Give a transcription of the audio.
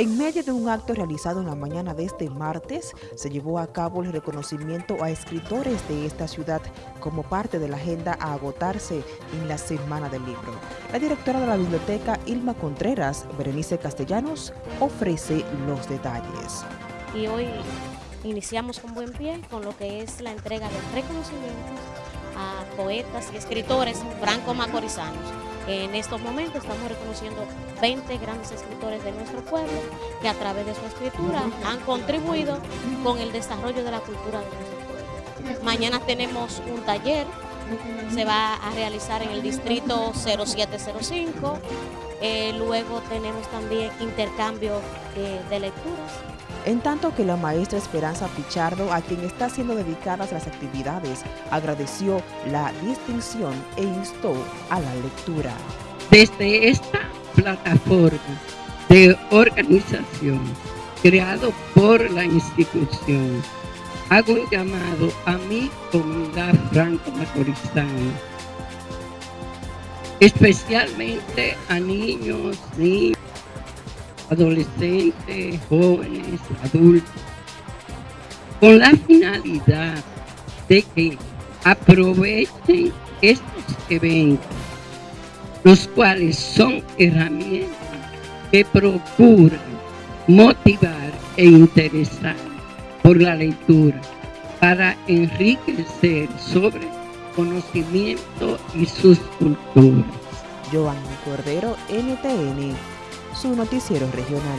En medio de un acto realizado en la mañana de este martes, se llevó a cabo el reconocimiento a escritores de esta ciudad como parte de la agenda a agotarse en la Semana del Libro. La directora de la biblioteca, Ilma Contreras, Berenice Castellanos, ofrece los detalles. Y hoy iniciamos con buen pie con lo que es la entrega de reconocimientos poetas y escritores franco-macorizanos en estos momentos estamos reconociendo 20 grandes escritores de nuestro pueblo que a través de su escritura han contribuido con el desarrollo de la cultura de nuestro pueblo. Mañana tenemos un taller, se va a realizar en el distrito 0705, eh, luego tenemos también intercambio de lecturas en tanto que la maestra Esperanza Pichardo, a quien está siendo dedicadas las actividades, agradeció la distinción e instó a la lectura. Desde esta plataforma de organización creado por la institución, hago un llamado a mi comunidad franco-macorizana, especialmente a niños, niños, adolescentes, jóvenes, adultos, con la finalidad de que aprovechen estos eventos, los cuales son herramientas que procuran motivar e interesar por la lectura para enriquecer sobre conocimiento y sus culturas. Giovanni Cordero, NTN su noticiero regional.